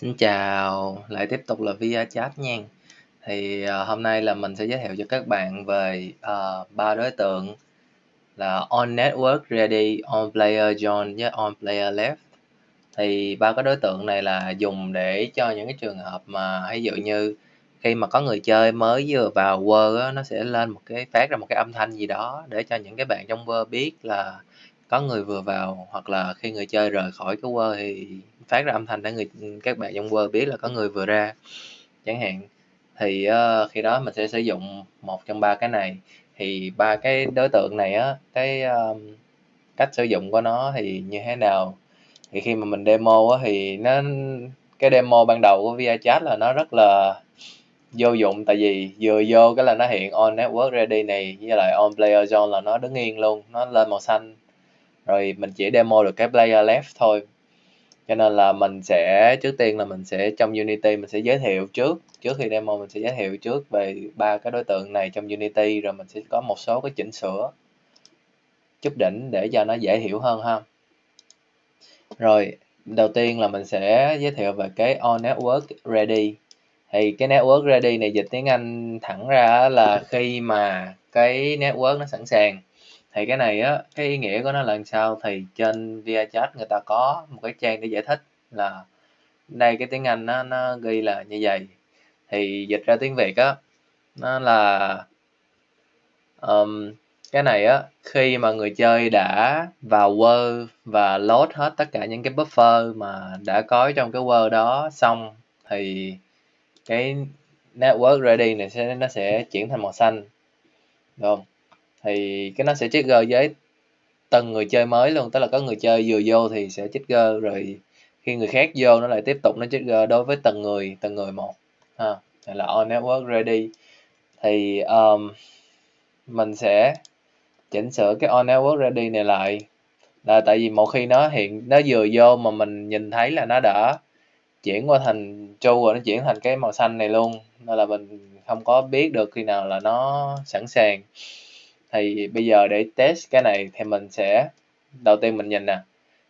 Xin chào, lại tiếp tục là via Chat nha. Thì uh, hôm nay là mình sẽ giới thiệu cho các bạn về ờ, ba uh, đối tượng là On Network Ready, On Player Join với On Player Left. Thì ba cái đối tượng này là dùng để cho những cái trường hợp mà ví dụ như khi mà có người chơi mới vừa vào World á, nó sẽ lên một cái phát ra một cái âm thanh gì đó để cho những cái bạn trong World biết là có người vừa vào hoặc là khi người chơi rời khỏi cái World thì phát ra âm thanh để người các bạn trong world biết là có người vừa ra chẳng hạn. Thì uh, khi đó mình sẽ sử dụng một trong ba cái này. Thì ba cái đối tượng này á cái um, cách sử dụng của nó thì như thế nào? Thì khi mà mình demo á thì nó cái demo ban đầu của VRChat là nó rất là vô dụng tại vì vừa vô cái là nó hiện on network ready này với lại on player zone là nó đứng yên luôn nó lên màu xanh rồi mình chỉ demo được cái player left thôi. Cho nên là mình sẽ, trước tiên là mình sẽ, trong Unity mình sẽ giới thiệu trước. Trước khi demo mình sẽ giới thiệu trước về ba cái đối tượng này trong Unity, rồi mình sẽ có một số cái chỉnh sửa. Chút đỉnh để cho nó dễ hiểu hơn ha. Rồi, đầu tiên là mình sẽ giới thiệu về cái on network ready. Thì cái network ready này dịch tiếng Anh thẳng ra là khi mà cái network nó sẵn sàng thì cái này á cái ý nghĩa của nó là làm sao thì trên VRChat người ta có một cái trang để giải thích là đây cái tiếng Anh nó nó ghi là như vậy. Thì dịch ra tiếng Việt á nó là um, cái này á khi mà người chơi đã vào Word và load hết tất cả những cái buffer mà đã có trong cái Word đó xong thì cái network ready này sẽ nó sẽ chuyển thành màu xanh. Đúng không? Thì cái nó sẽ trigger với từng người chơi mới luôn tức là có người chơi vừa vô thì sẽ trigger rồi khi người khác vô nó lại tiếp tục nó trigger đối với từng người từng người một. Ha này là on network ready. Thì um, mình sẽ chỉnh sửa cái on network ready này lại. Là tại vì một khi nó hiện nó vừa vô mà mình nhìn thấy là nó đã chuyển qua thành tru rồi nó chuyển thành cái màu xanh này luôn. Nên là mình không có biết được khi nào là nó sẵn sàng thì bây giờ để test cái này thì mình sẽ, đầu tiên mình nhìn nè.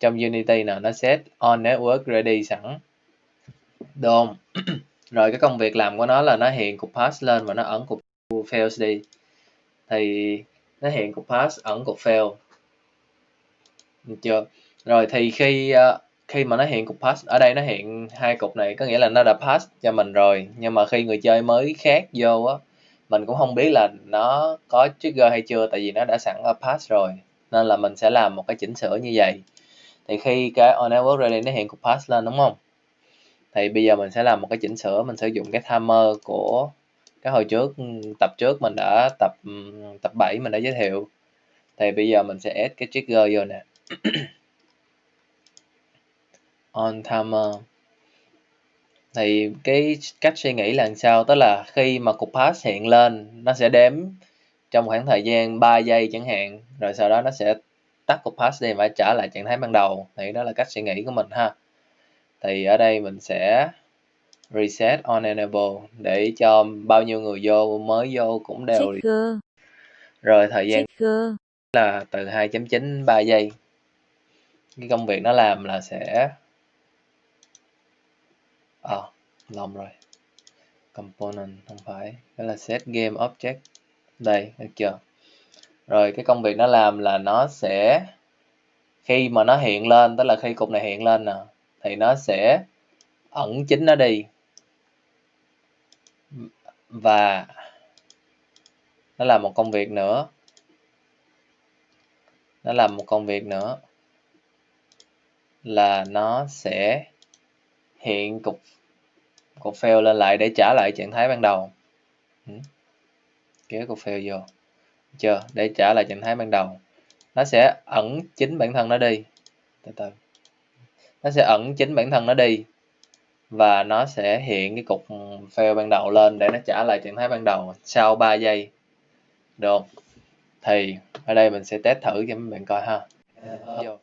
Trong Unity nè, nó set on network ready sẵn. Đúng rồi cái công việc làm của nó là nó hiện cục pass lên và nó ẩn cục fails đi. Thì nó hiện cục pass ẩn cục fail. Được chưa? Rồi thì khi ờ, khi mà nó hiện cục pass, ở đây nó hiện hai cục này, có nghĩa là nó đã pass cho mình rồi. Nhưng mà khi người chơi mới khác vô á mình cũng không biết là nó có trigger hay chưa, tại vì nó đã sẵn ở pass rồi, nên là mình sẽ làm một cái chỉnh sửa như vậy. Thì khi cái on network ready nó hiện cục pass lên, đúng không? Thì bây giờ mình sẽ làm một cái chỉnh sửa, mình sử dụng cái timer của cái hồi trước ừ, tập trước mình đã tập ừ, tập 7 mình đã giới thiệu. Thì bây giờ mình sẽ add cái trigger vô nè. On timer thì cái cách suy nghĩ là sao? Tức là khi mà cục pass hiện lên nó sẽ đếm trong khoảng thời gian 3 giây chẳng hạn rồi sau đó nó sẽ tắt cục pass đi và trả lại trạng thái ban đầu. Thì đó là cách suy nghĩ của mình ha. Thì ở đây mình sẽ reset on enable để cho bao nhiêu người vô mới vô cũng đều rồi thời gian là từ 2.9 3 giây. Cái công việc nó làm là sẽ ờ à, lầm rồi. Component không phải. Đó là set game object. Đây được chưa? Rồi cái công việc nó làm là nó sẽ khi mà nó hiện lên tức là khi cục này hiện lên nè thì nó sẽ ẩn chính nó đi. Và nó làm một công việc nữa. Nó làm một công việc nữa là nó sẽ hiện cục cục fail lên lại để trả lại trạng thái ban đầu. Ừ. kéo cục fail vô. Chưa để trả lại trạng thái ban đầu. Nó sẽ ẩn chính bản thân nó đi. Từ từ. Nó sẽ ẩn chính bản thân nó đi. Và nó sẽ hiện cái cục fail ban đầu lên để nó trả lại trạng thái ban đầu sau 3 giây. Được. Thì, ở đây mình sẽ test thử cho mấy bạn coi ha. Vô.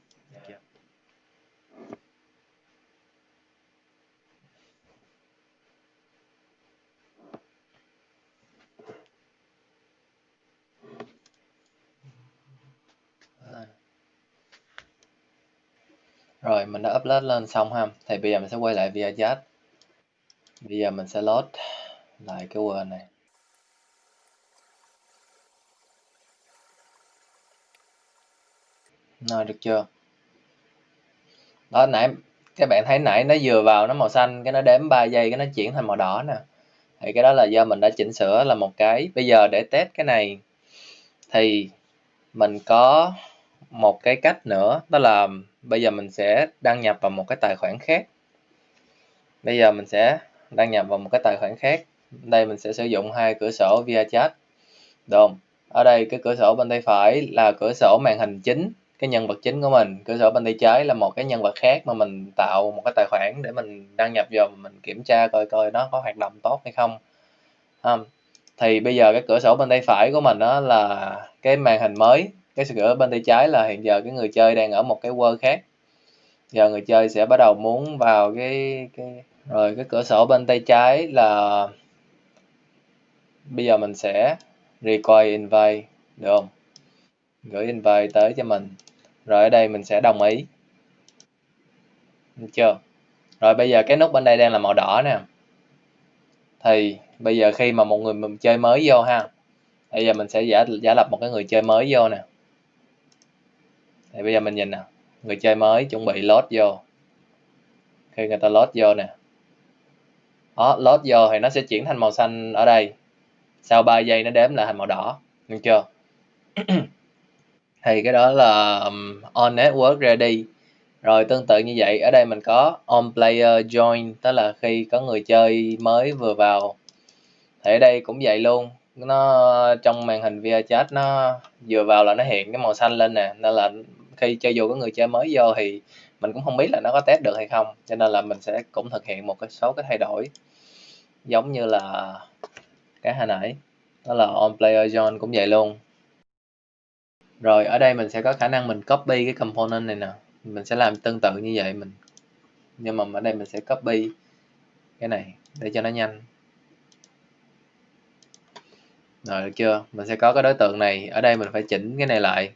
Rồi, mình đã upload lên xong ha. Thì bây giờ mình sẽ quay lại ViaChat. Bây giờ mình sẽ load lại cái Word này. Rồi, được chưa? Đó, nãy, các bạn thấy nãy nó vừa vào nó màu xanh, cái nó đếm 3 giây, cái nó chuyển thành màu đỏ nè. Thì cái đó là do mình đã chỉnh sửa là một cái. Bây giờ để test cái này, thì mình có một cái cách nữa đó là bây giờ mình sẽ đăng nhập vào một cái tài khoản khác. Bây giờ mình sẽ đăng nhập vào một cái tài khoản khác. Đây mình sẽ sử dụng hai cửa sổ via chat. Đồn không ở đây cái cửa sổ bên tay phải là cửa sổ màn hình chính cái nhân vật chính của mình. Cửa sổ bên tay trái là một cái nhân vật khác mà mình tạo một cái tài khoản để mình đăng nhập vào mình kiểm tra coi coi nó có hoạt động tốt hay không. À, thì bây giờ cái cửa sổ bên tay phải của mình đó là cái màn hình mới cái cửa bên tay trái là hiện giờ cái người chơi đang ở một cái world khác. Giờ người chơi sẽ bắt đầu muốn vào cái cái, rồi cái cửa sổ bên tay trái là bây giờ mình sẽ require invite, được không? Gửi invite tới cho mình. Rồi ở đây mình sẽ đồng ý. Được chưa? Rồi bây giờ cái nút bên đây đang là màu đỏ nè. Thì bây giờ khi mà một người mình chơi mới vô ha, bây giờ mình sẽ giả giả lập một cái người chơi mới vô nè thì bây giờ mình nhìn nè, người chơi mới chuẩn bị load vô. Khi người ta load vô nè. Đó load vô thì nó sẽ chuyển thành màu xanh ở đây. Sau 3 giây nó đếm lại thành màu đỏ. Được chưa? Thì cái đó là um, on network ready. Rồi tương tự như vậy, ở đây mình có on player join, tức là khi có người chơi mới vừa vào. Thì ở đây cũng vậy luôn. Nó, trong màn hình via chat nó vừa vào là nó hiện cái màu xanh lên nè, nên là khi cho dù có người chơi mới vô thì mình cũng không biết là nó có test được hay không. Cho nên là mình sẽ cũng thực hiện một cái số cái thay đổi. Giống như là cái hồi nãy, đó là on player join cũng vậy luôn. Rồi, ở đây mình sẽ có khả năng mình copy cái component này nè. Mình sẽ làm tương tự như vậy mình. Nhưng mà ở đây mình sẽ copy cái này để cho nó nhanh. Rồi, được chưa? Mình sẽ có cái đối tượng này. Ở đây mình phải chỉnh cái này lại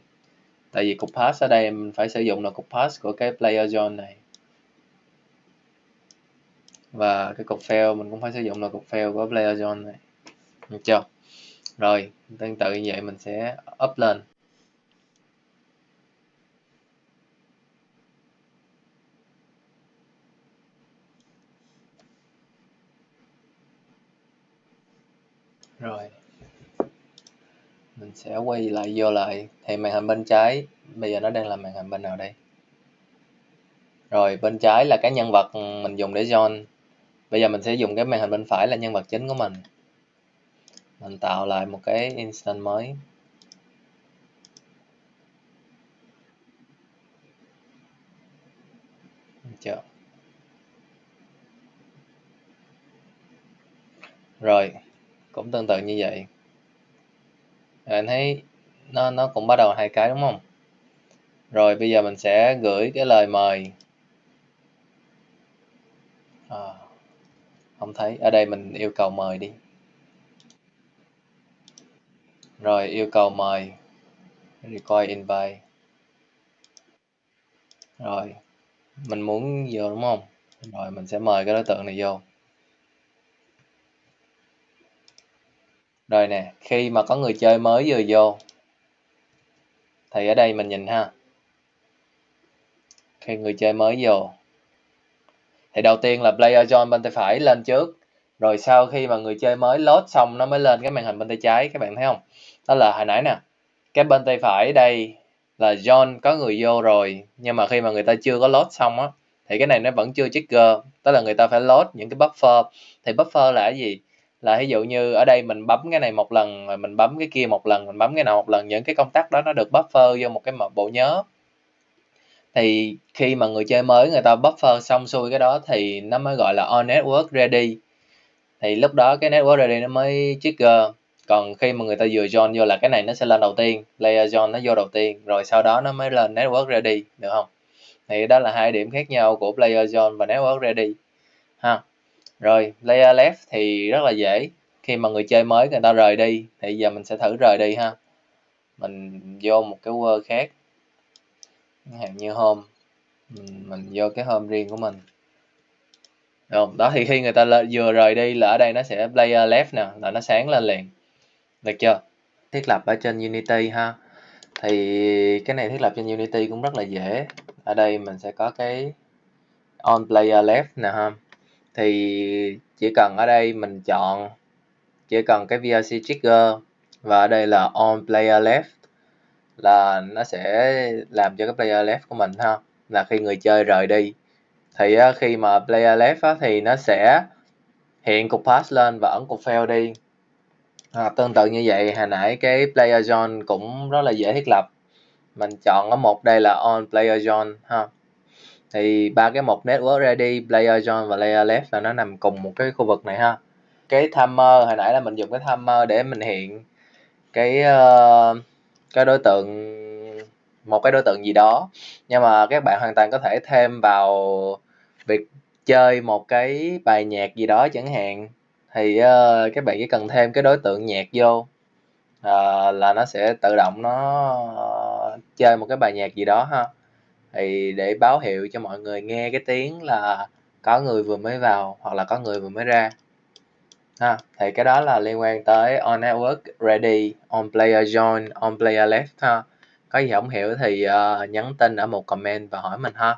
tại vì cục pass ở đây mình phải sử dụng là cục pass của cái player zone này. Và cái cục fail mình cũng phải sử dụng là cục fail của player zone này. Được chưa? Rồi, tương tự như vậy mình sẽ up lên. Rồi mình sẽ quay lại, vô lại. Thì màn hình bên trái, bây giờ nó đang là màn hình bên nào đây? Rồi, bên trái là cái nhân vật mình dùng để join. Bây giờ mình sẽ dùng cái màn hình bên phải là nhân vật chính của mình. Mình tạo lại một cái instant mới. Chưa rồi, cũng tương tự như vậy rồi anh thấy nó nó cũng bắt đầu hai cái đúng không? Rồi bây giờ mình sẽ gửi cái lời mời. À, không thấy. Ở đây mình yêu cầu mời đi. Rồi yêu cầu mời. Require invite. Rồi mình muốn vô đúng không? Rồi mình sẽ mời cái đối tượng này vô. Rồi nè, khi mà có người chơi mới vừa vô, thì ở đây mình nhìn ha. Khi người chơi mới vô, thì đầu tiên là player join bên tay phải lên trước. Rồi sau khi mà người chơi mới load xong, nó mới lên cái màn hình bên tay trái, các bạn thấy không? Đó là hồi nãy nè, cái bên tay phải đây là John có người vô rồi, nhưng mà khi mà người ta chưa có load xong á, thì cái này nó vẫn chưa trigger. Tức là người ta phải load những cái buffer. Thì buffer là cái gì? Là ví dụ như ở đây mình bấm cái này một lần, rồi mình bấm cái kia một lần, mình bấm cái nào một lần, những cái công tắc đó nó được buffer vô một cái bộ nhớ. Thì khi mà người chơi mới người ta buffer xong xuôi cái đó thì nó mới gọi là on network ready. Thì lúc đó cái network ready nó mới trigger. Còn khi mà người ta vừa join vô là cái này nó sẽ lên đầu tiên, layer join nó vô đầu tiên, rồi sau đó nó mới lên network ready, được không? Thì đó là hai điểm khác nhau của player join và network ready, ha rồi, layer left thì rất là dễ. Khi mà người chơi mới người ta rời đi, thì giờ mình sẽ thử rời đi ha. Mình vô một cái word khác. Hạn như home. Mình vô cái home riêng của mình. Được không? đó thì khi người ta vừa rời đi là ở đây nó sẽ player left nè, là nó sáng lên liền. Được chưa? Thiết lập ở trên Unity ha. Thì cái này thiết lập trên Unity cũng rất là dễ. Ở đây mình sẽ có cái on player left nè ha thì chỉ cần ở đây mình chọn chỉ cần cái VRC trigger và ở đây là on player left là nó sẽ làm cho cái player left của mình ha là khi người chơi rời đi. Thì ờ, khi mà player left thì nó sẽ hiện cục pass lên và ấn cục fail đi. À, tương tự như vậy hồi nãy cái player zone cũng rất là dễ thiết lập. Mình chọn ở một đây là on player zone ha thì ba cái mục network ready player join và layer left là nó nằm cùng một cái khu vực này ha. Cái timer hồi nãy là mình dùng cái timer để mình hiện cái uh, cái đối tượng một cái đối tượng gì đó. Nhưng mà các bạn hoàn toàn có thể thêm vào việc chơi một cái bài nhạc gì đó chẳng hạn. Thì uh, các bạn chỉ cần thêm cái đối tượng nhạc vô uh, là nó sẽ tự động nó uh, chơi một cái bài nhạc gì đó ha thì để báo hiệu cho mọi người nghe cái tiếng là có người vừa mới vào hoặc là có người vừa mới ra. Ha thì cái đó là liên quan tới on network ready on player join on player left ha. Có gì không hiểu thì uh, nhắn tin ở một comment và hỏi mình ha.